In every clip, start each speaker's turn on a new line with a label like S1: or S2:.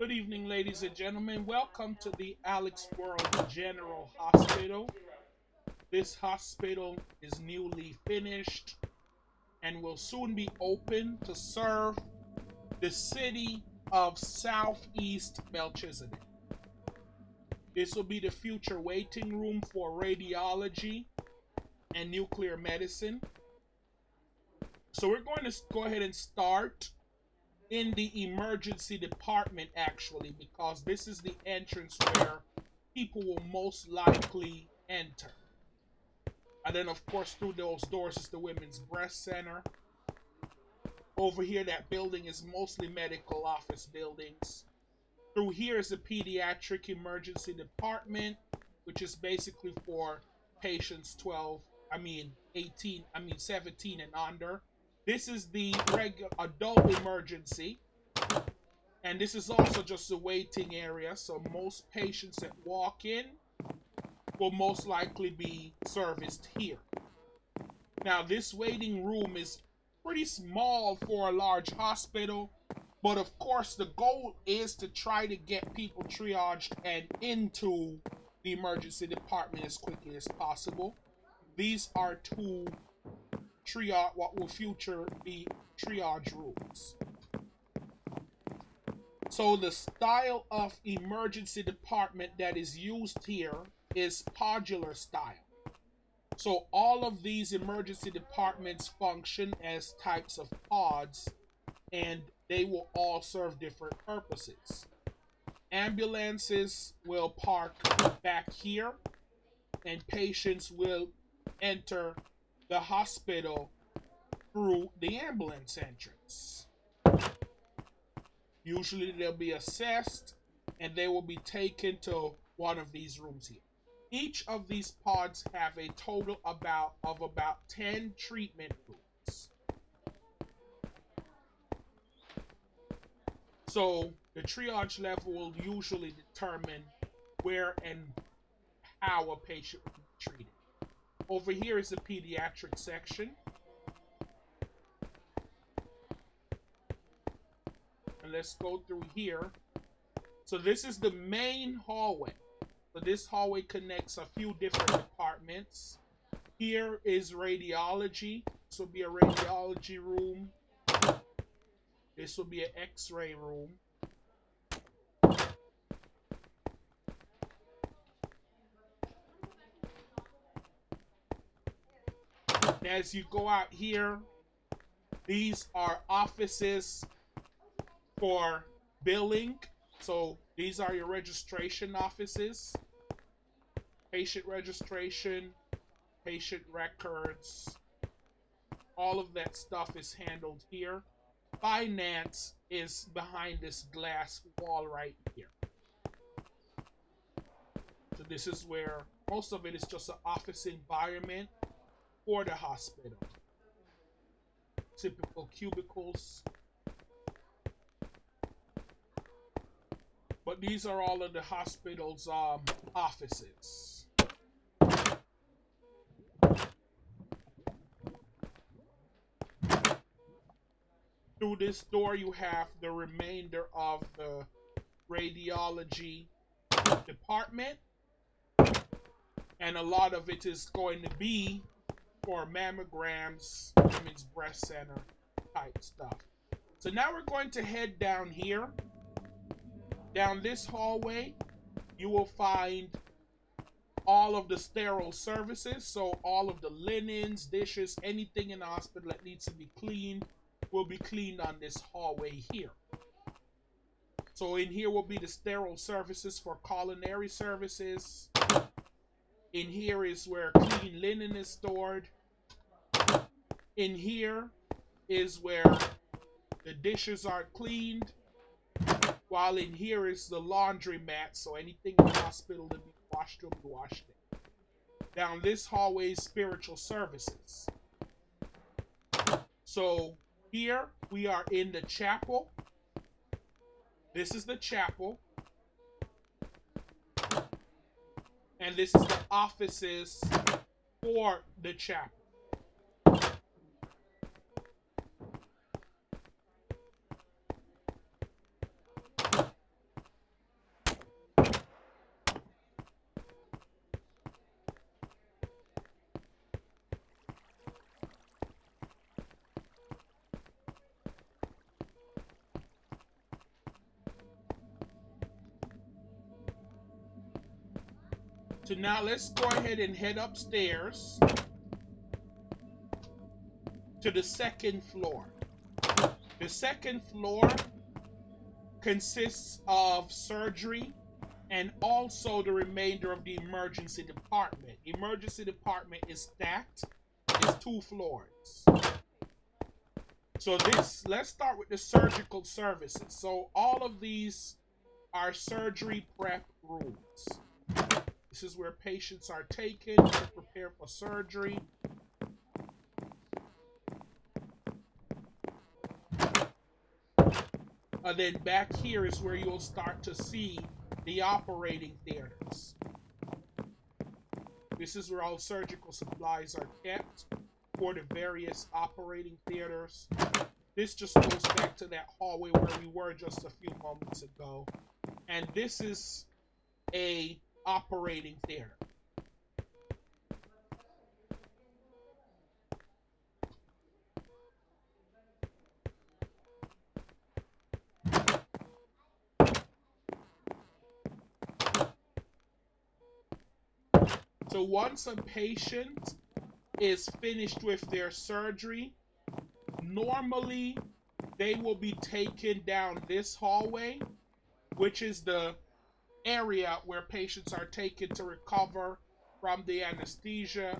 S1: Good evening, ladies and gentlemen. Welcome to the Alex World General Hospital. This hospital is newly finished and will soon be open to serve the city of Southeast Melchizedek. This will be the future waiting room for radiology and nuclear medicine. So we're going to go ahead and start in the emergency department actually because this is the entrance where people will most likely enter. And then of course through those doors is the women's breast center. Over here that building is mostly medical office buildings. Through here is the pediatric emergency department which is basically for patients 12, I mean 18, I mean 17 and under. This is the regular adult emergency. And this is also just a waiting area. So most patients that walk in will most likely be serviced here. Now this waiting room is pretty small for a large hospital. But of course, the goal is to try to get people triaged and into the emergency department as quickly as possible. These are two triage, what will future be triage rooms. So the style of emergency department that is used here is podular style. So all of these emergency departments function as types of pods and they will all serve different purposes. Ambulances will park back here and patients will enter the hospital through the ambulance entrance. Usually they'll be assessed and they will be taken to one of these rooms here. Each of these pods have a total about of about 10 treatment rooms. So the triage level will usually determine where and how a patient will be treated. Over here is the pediatric section. And let's go through here. So this is the main hallway. So this hallway connects a few different departments. Here is radiology. This will be a radiology room. This will be an x-ray room. As you go out here, these are offices for billing. So these are your registration offices, patient registration, patient records, all of that stuff is handled here. Finance is behind this glass wall right here. So this is where most of it is just an office environment for the hospital. Typical cubicles. But these are all of the hospital's um, offices. Through this door, you have the remainder of the radiology department. And a lot of it is going to be for mammograms, women's breast center type stuff. So now we're going to head down here. Down this hallway, you will find all of the sterile services. So all of the linens, dishes, anything in the hospital that needs to be cleaned will be cleaned on this hallway here. So in here will be the sterile services for culinary services. In here is where clean linen is stored. In here is where the dishes are cleaned. While in here is the laundry mat, so anything in the hospital to be washed will be washed in. Down this hallway is spiritual services. So here we are in the chapel. This is the chapel. and this is the offices for the chapel. So now let's go ahead and head upstairs to the second floor. The second floor consists of surgery and also the remainder of the emergency department. Emergency department is stacked. It's two floors. So this, let's start with the surgical services. So all of these are surgery prep rooms. This is where patients are taken to prepare for surgery. And then back here is where you'll start to see the operating theaters. This is where all surgical supplies are kept for the various operating theaters. This just goes back to that hallway where we were just a few moments ago. And this is a operating theater. So once a patient is finished with their surgery, normally they will be taken down this hallway, which is the area where patients are taken to recover from the anesthesia.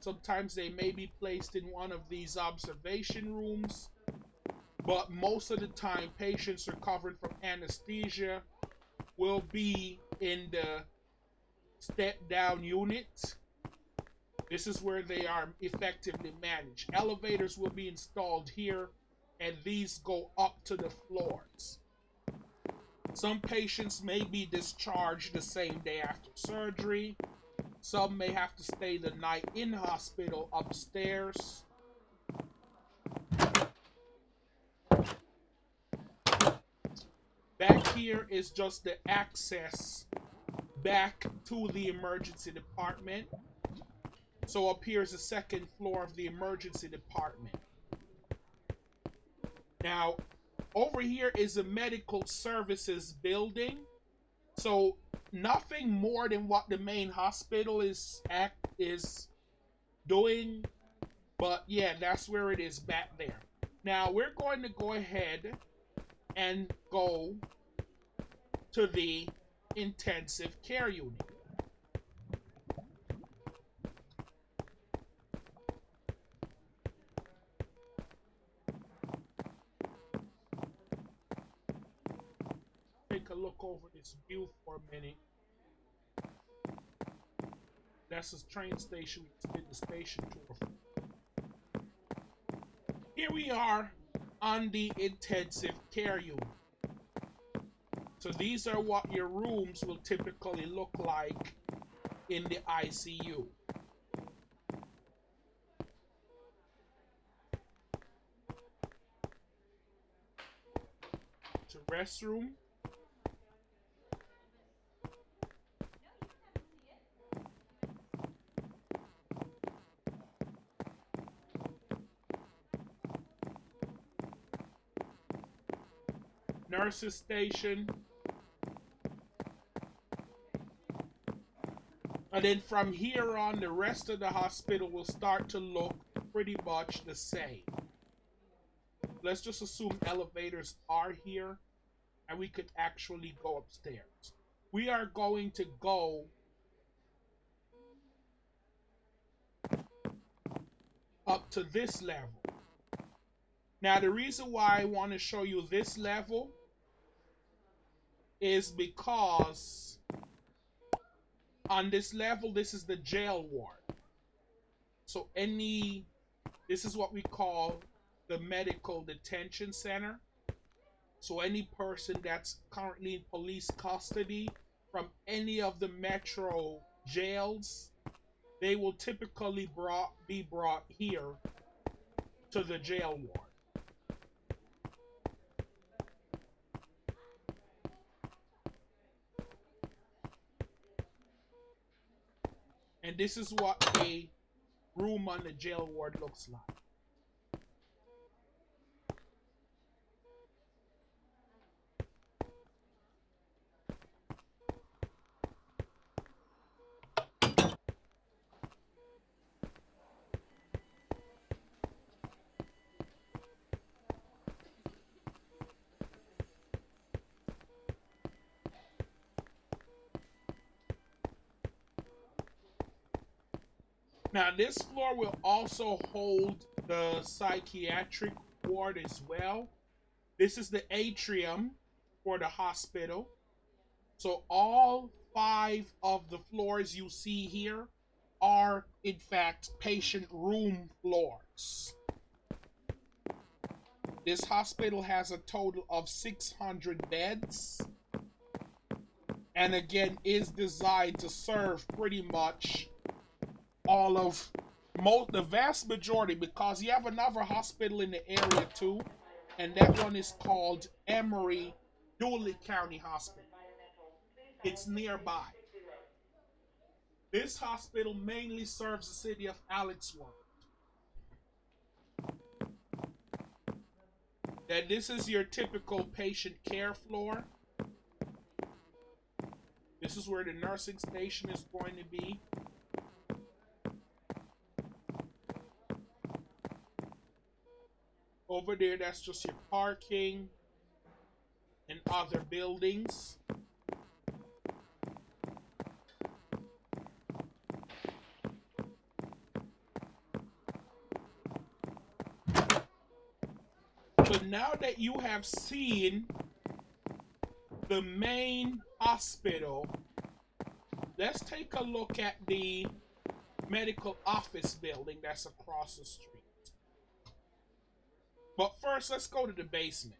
S1: Sometimes they may be placed in one of these observation rooms, but most of the time, patients recovering from anesthesia will be in the step down unit. This is where they are effectively managed. Elevators will be installed here, and these go up to the floors. Some patients may be discharged the same day after surgery. Some may have to stay the night in hospital upstairs. Back here is just the access back to the emergency department. So up here is the second floor of the emergency department. Now, over here is the medical services building. So nothing more than what the main hospital is act is doing. But yeah, that's where it is back there. Now we're going to go ahead and go to the intensive care unit. Look over this view for a minute. That's the train station we did the station tour. Here we are on the intensive care unit. So these are what your rooms will typically look like in the ICU. A restroom. Nurses station. And then from here on, the rest of the hospital will start to look pretty much the same. Let's just assume elevators are here and we could actually go upstairs. We are going to go up to this level. Now, the reason why I want to show you this level is because on this level, this is the jail ward. So any, this is what we call the medical detention center. So any person that's currently in police custody from any of the metro jails, they will typically brought be brought here to the jail ward. And this is what a room on the jail ward looks like. Now, this floor will also hold the psychiatric ward as well. This is the atrium for the hospital. So all five of the floors you see here are, in fact, patient room floors. This hospital has a total of 600 beds. And again, is designed to serve pretty much all of most the vast majority because you have another hospital in the area too and that one is called Emory Dooley County Hospital. It's nearby. This hospital mainly serves the city of Alex World. That this is your typical patient care floor. This is where the nursing station is going to be. Over there, that's just your parking and other buildings. But now that you have seen the main hospital, let's take a look at the medical office building that's across the street. But first, let's go to the basement.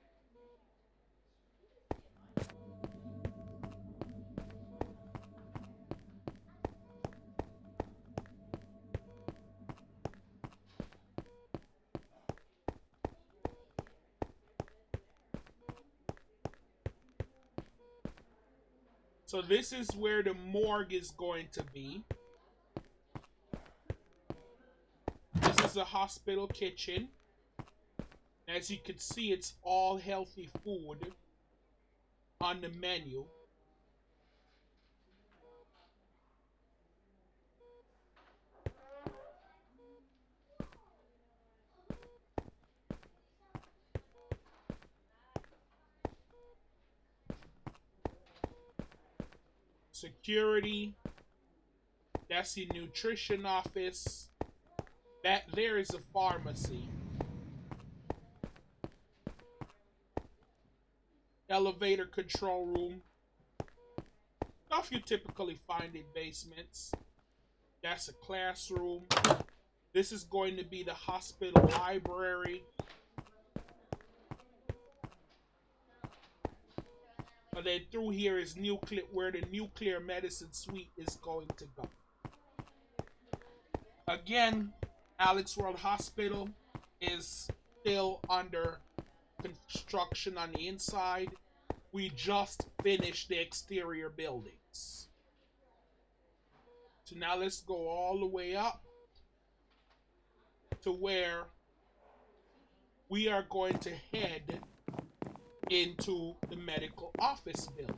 S1: So this is where the morgue is going to be. This is a hospital kitchen. As you can see, it's all healthy food on the menu. Security. That's the nutrition office. That there is a pharmacy. Elevator control room. Stuff you typically find in basements. That's a classroom. This is going to be the hospital library. And then through here is nuclear, where the nuclear medicine suite is going to go. Again, Alex World Hospital is still under construction on the inside. We just finished the exterior buildings. So now let's go all the way up to where we are going to head into the medical office building.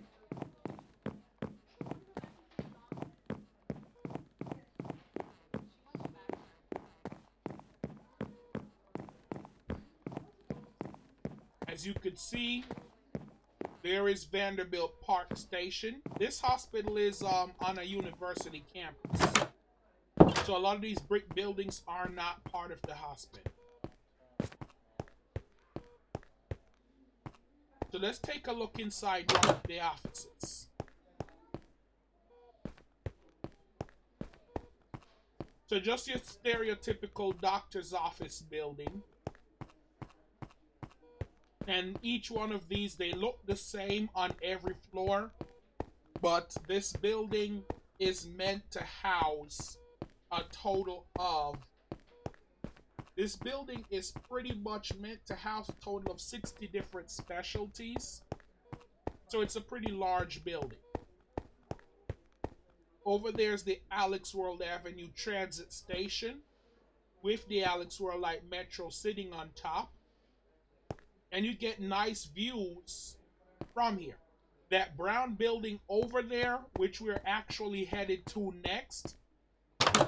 S1: As you can see, there is Vanderbilt Park Station. This hospital is um, on a university campus. So a lot of these brick buildings are not part of the hospital. So let's take a look inside one of the offices. So just your stereotypical doctor's office building. And each one of these, they look the same on every floor. But this building is meant to house a total of... This building is pretty much meant to house a total of 60 different specialties. So it's a pretty large building. Over there's the Alex World Avenue Transit Station with the Alex World Light Metro sitting on top and you get nice views from here. That brown building over there, which we're actually headed to next,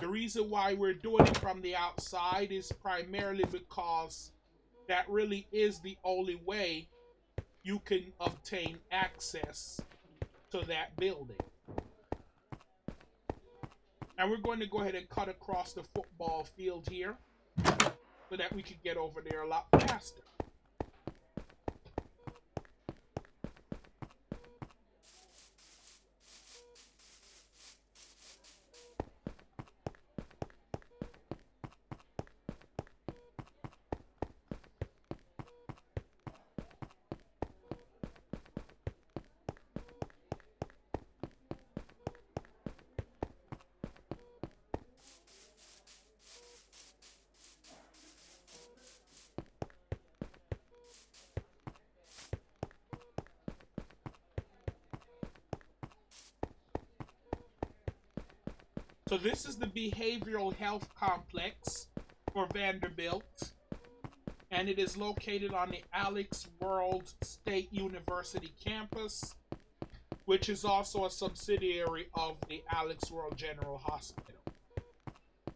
S1: the reason why we're doing it from the outside is primarily because that really is the only way you can obtain access to that building. And we're going to go ahead and cut across the football field here so that we can get over there a lot faster. So this is the behavioral health complex for Vanderbilt. And it is located on the Alex World State University campus, which is also a subsidiary of the Alex World General Hospital.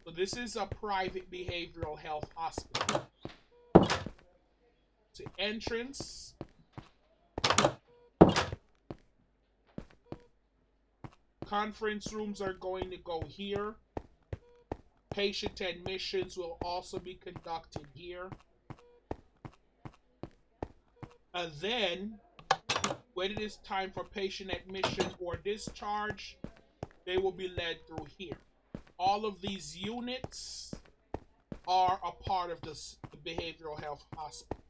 S1: So this is a private behavioral health hospital. To entrance Conference rooms are going to go here. Patient admissions will also be conducted here. And then, when it is time for patient admission or discharge, they will be led through here. All of these units are a part of this, the behavioral health hospital.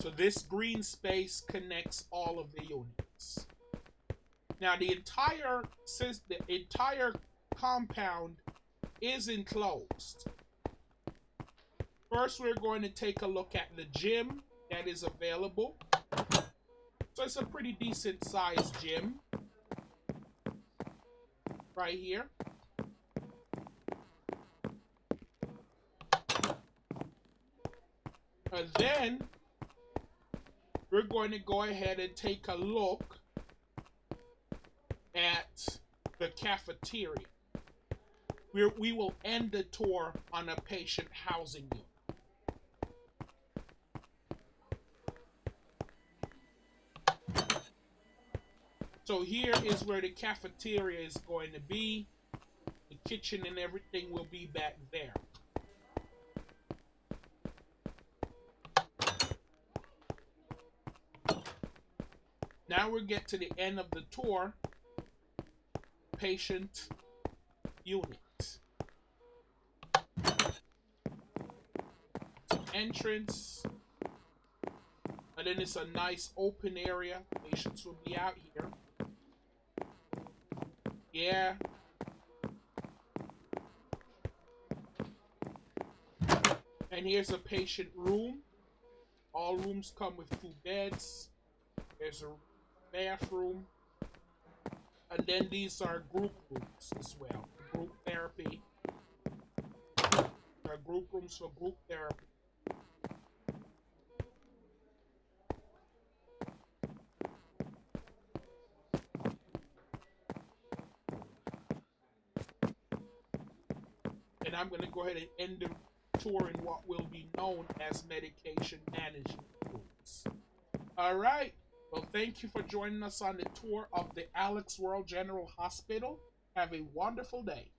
S1: So this green space connects all of the units. Now the entire since the entire compound is enclosed. First, we're going to take a look at the gym that is available. So it's a pretty decent sized gym. Right here. And then we're going to go ahead and take a look at the cafeteria. we we will end the tour on a patient housing unit. So here is where the cafeteria is going to be. The kitchen and everything will be back there. Now we get to the end of the tour patient unit. Entrance. And then it's a nice open area. Patients will be out here. Yeah. And here's a patient room. All rooms come with two beds. There's a bathroom. And then these are group rooms as well. Group therapy. There are group rooms for group therapy. And I'm going to go ahead and end the tour in what will be known as medication management rooms. All right. Well, thank you for joining us on the tour of the Alex World General Hospital. Have a wonderful day.